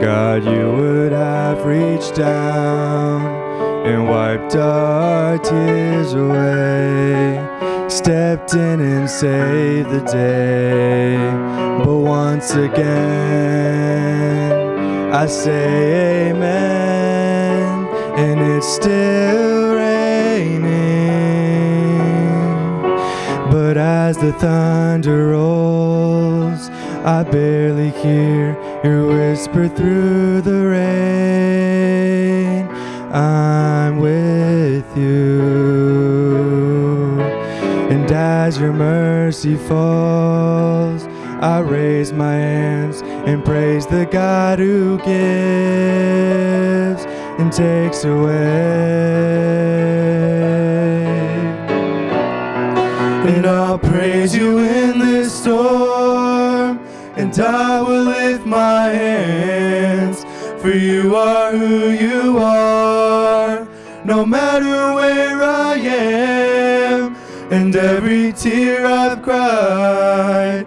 God, you would have reached down and wiped our tears away. Stepped in and saved the day. But once again, I say amen, and it's still raining. But as the thunder rolls, I barely hear your whisper through the rain. I'm with you. And as your mercy falls, I raise my hands and praise the God who gives and takes away. And I'll praise you in this storm, and I will lift my hands, for you are who you are, no matter where I am, and every tear I've cried,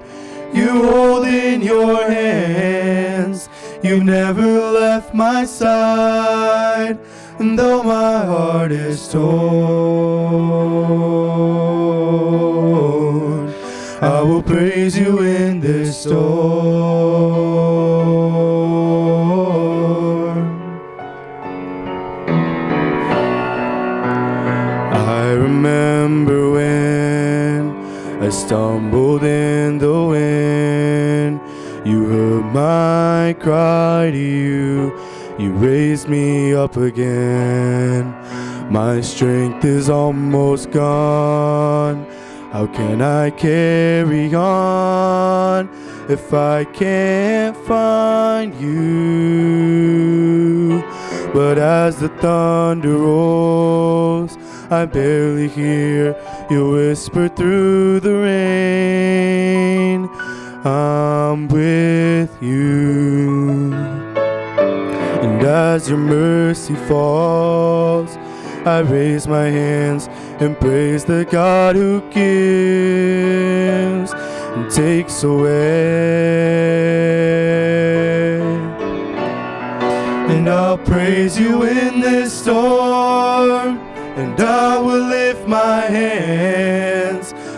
you hold in your hands. You've never left my side, and though my heart is torn, I will praise you in this storm. I stumbled in the wind. You heard my cry to you. You raised me up again. My strength is almost gone. How can I carry on if I can't find you? But as the thunder rolls, I barely hear you whisper through the rain. I'm with you. And as your mercy falls, I raise my hands and praise the God who gives and takes away. And I'll praise you in this storm,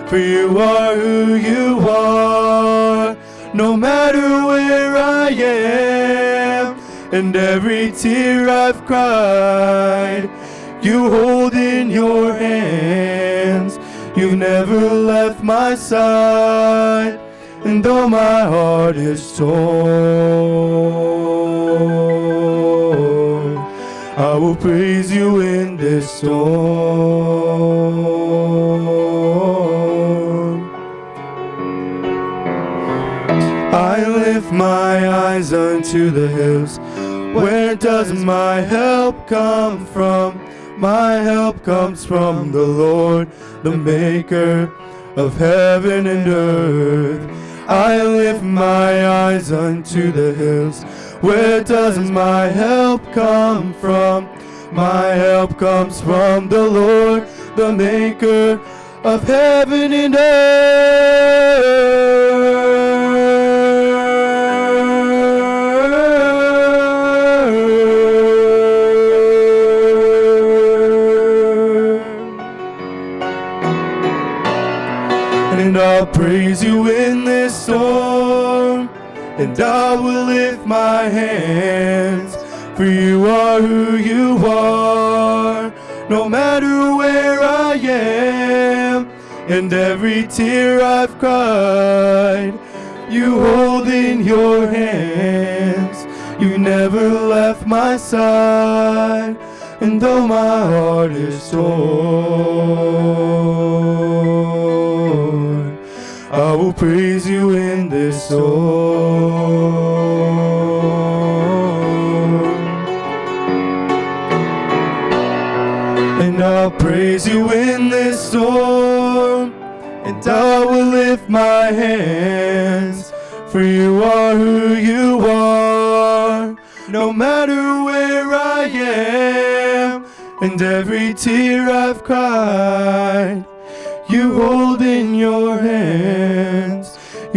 for you are who you are, no matter where I am, and every tear I've cried, you hold in your hands. You've never left my side, and though my heart is torn, I will praise you in this storm. Lift my eyes unto the hills. Where does my help come from? My help comes from the Lord, the maker of heaven and earth. I lift my eyes unto the hills. Where does my help come from? My help comes from the Lord, the maker of heaven and earth. And I'll praise you in this storm, and I will lift my hands, for you are who you are, no matter where I am, and every tear I've cried, you hold in your hands. You never left my side, and though my heart is torn, praise you in this storm. And I'll praise you in this storm, and I will lift my hands, for you are who you are, no matter where I am, and every tear I've cried, you hold in your hands.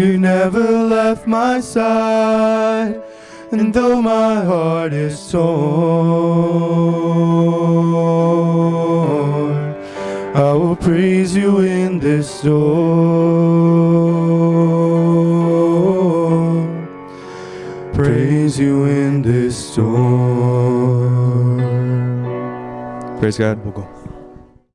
You never left my side. And though my heart is torn, I will praise you in this storm. Praise you in this storm. Praise God. 보고